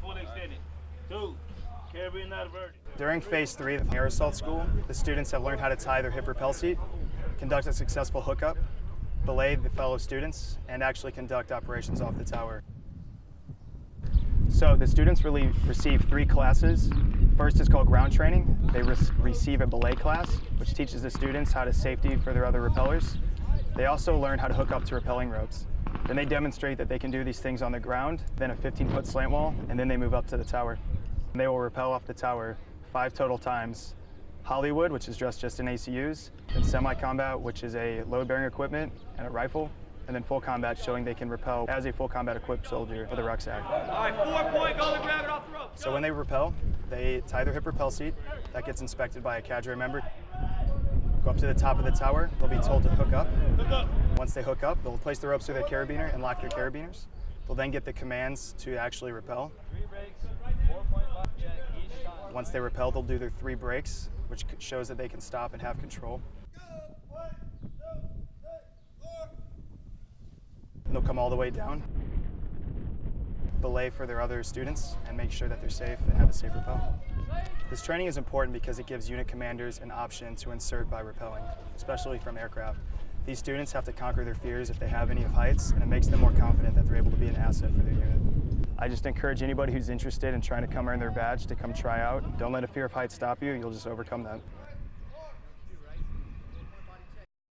fully extended. Two, not averted. During phase three of the air assault school, the students have learned how to tie their hip rappel seat, conduct a successful hookup, belay the fellow students, and actually conduct operations off the tower. So the students really receive three classes. First is called ground training. They re receive a belay class, which teaches the students how to safety for their other rappellers. They also learn how to hook up to rappelling ropes. Then they demonstrate that they can do these things on the ground, then a 15-foot slant wall, and then they move up to the tower. They will rappel off the tower five total times. Hollywood, which is dressed just in ACUs, and semi-combat, which is a load-bearing equipment and a rifle, and then full combat, showing they can rappel as a full combat equipped soldier with a rucksack. All right, four point, go to grab it off the rope. So when they rappel, they tie their hip rappel seat. That gets inspected by a cadre member. Go up to the top of the tower. They'll be told to hook up. hook up. Once they hook up, they'll place the ropes through their carabiner and lock their carabiners. They'll then get the commands to actually rappel. Once they rappel, they'll do their three brakes, which shows that they can stop and have control. And they'll come all the way down, belay for their other students, and make sure that they're safe and have a safe rappel. This training is important because it gives unit commanders an option to insert by rappelling, especially from aircraft. These students have to conquer their fears if they have any of heights, and it makes them more confident that they're able to be an asset for their unit. I just encourage anybody who's interested in trying to come earn their badge to come try out. Don't let a fear of heights stop you, you'll just overcome that.